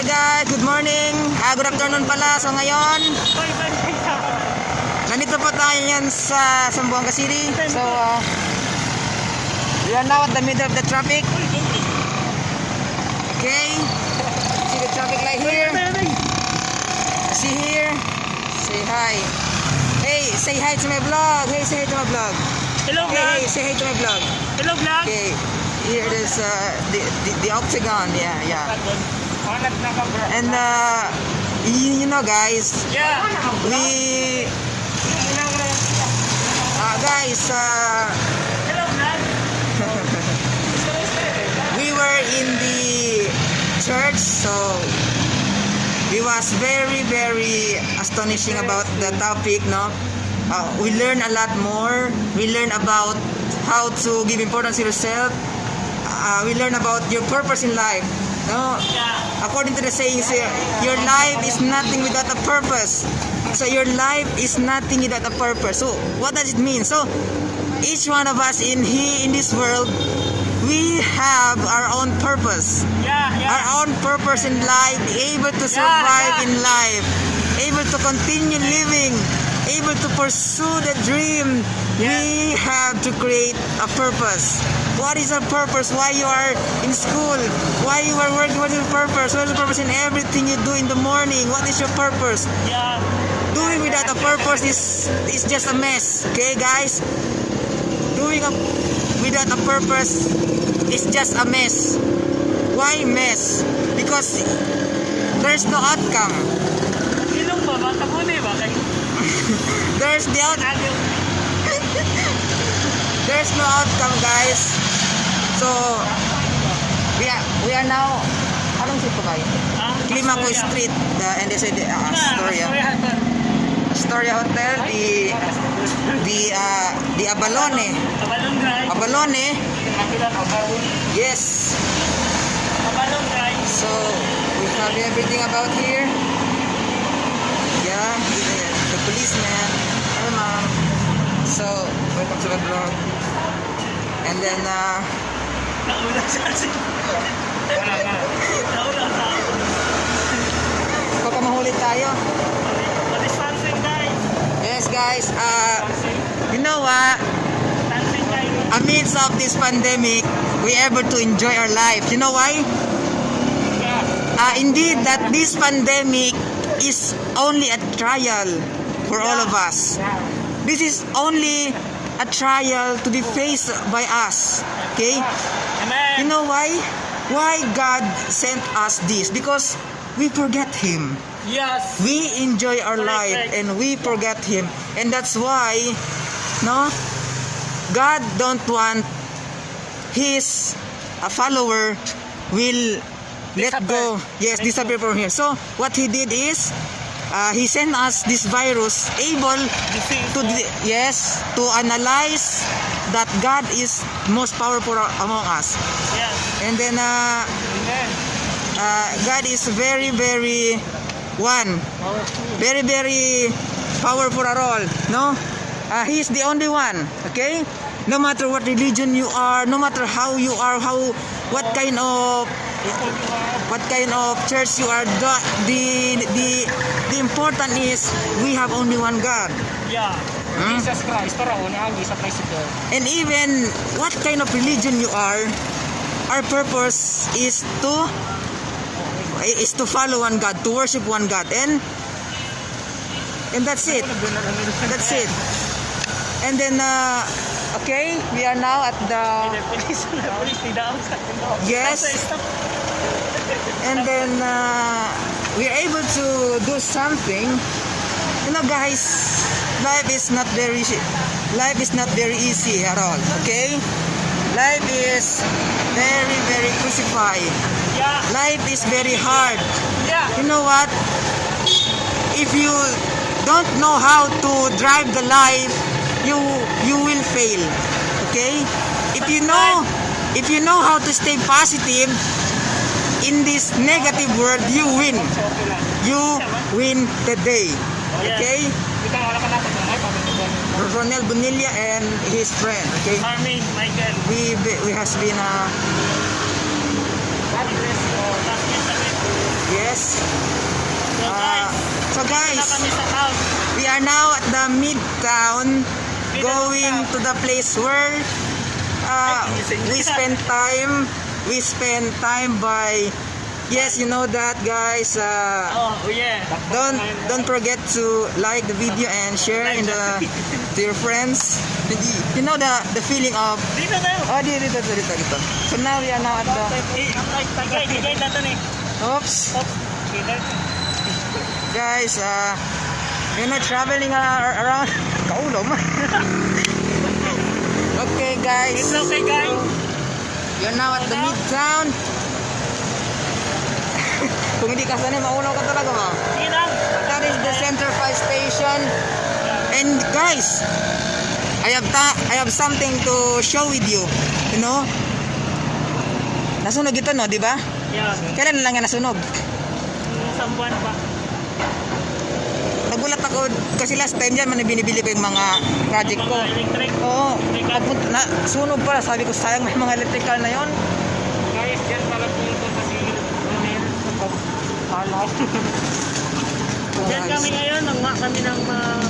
Hi guys, good morning. Ah, good afternoon pala. So ngayon, nandito po tayo yan sa Sambuanga City. So, ah, we are now at the middle of the traffic. Okay. See the traffic light here. See here. Say hi. Hey, say hi to my vlog. Hey, say hi to my vlog. Hello vlog! hey, say hi to my vlog. Hello vlog! Okay. Here is, uh, the, the, the octagon. Yeah, yeah. And uh, you, you know guys, Yeah! we uh, guys uh, we were in the church so it was very very astonishing about the topic no? Uh, we learn a lot more. We learn about how to give importance to yourself. Uh, we learn about your purpose in life no according to the sayings here, your life is nothing without a purpose. So your life is nothing without a purpose. So what does it mean? So each one of us in here in this world, we have our own purpose. Yeah! Yeah! Our own purpose in life, able to survive yeah. in life, able to continue living, able to pursue the dream. We have to create a purpose. What is your purpose? Why you are in school? Why you are working? What is your purpose? What is the purpose in everything you do in the morning? What is your purpose? Yeah! Doing without a purpose is is just a mess. Okay, guys? Doing a, without a purpose is just a mess. Why mess? Because there's no outcome. Ilong ba? Bata mo na ba? Kay There's the out, Agyo. there's no outcome, guys. So we are we are now anong street po kayo? Ah, Climaco. Street, the is the uh, Astoria. Astoria. Hotel, the the uh, the Abalone. Abalong Drive. Abalone. Yes. Abalong Drive. So we have everything about here. Yeah, the, the policeman. Hello, ma'am. So welcome to the vlog. And then uh, Nauna sa asin. Nauna sa asin. baka mahuli tayo. Distancing guys. Yes, guys. Uh, you know what? Amidst of this pandemic, we able to enjoy our life. You know why? Uh, indeed, that this pandemic is only a trial for all of us. This is only a trial to be faced by us. Okay? You know why? Why God sent us this? Because we forget Him. Yes. We enjoy our Correct, life correct. and we forget Him. And that's why, no? God don't want His a follower will let Disappear. go. Yes, disappear from here. So what He did is, uh, He sent us this virus able to yes to analyze that God is most powerful among us. And then uh, uh, God is very very one very very powerful at all no uh, he is the only one okay no matter what religion you are no matter how you are how what kind of what kind of church you are the the the, the important is we have only one God Yeah. Hmm? Jesus Christ. And even what kind of religion you are, our purpose is to is to follow one God, to worship one God, and and that's it. That's it. And then, uh, okay, we are now at the Yes. and then uh, we are able to do something. You know, guys, life is not very life is not very easy at all. Okay, life is very very crucified. Yeah. Life is very hard. Yeah. You know what? If you don't know how to drive the life, you you will fail. Okay? If you know if you know how to stay positive in this negative world, you win. You win the day. Okay? Ronel Bonilla and his friend. Okay? Army, Michael. We we has been uh, Address o last year sa yes. So Uh, guys, so guys, na kami sa town. we are now at the midtown going to the place where uh, we spend time we spend time by yes you know that guys uh, Oh, yeah. don't don't forget to like the video and share in the to your friends you know the the feeling of Dito tayo. oh dito dito dito dito so now we are now at the Eh, Tagay, tagay na to ni. oops guys uh you know traveling uh, around kaulom okay guys okay guys. You're now at the midtown. Kung hindi ka sanay, maunaw ka talaga lang. That is the Center 5 station. And guys, I have ta I have something to show with you. You know? Nasunog ito no, di ba? Yeah. Kailan lang yan nasunog? Isang buwan pa. Nagulat ako kasi last time dyan man binibili ko yung mga project ko. Mga electric. Oo, pagpunta na sunog pala. Sabi ko sayang may mga electrical na yon. Guys, yan pala Ramel. Alam. Yan kami ngayon, nangwa kami ng uh,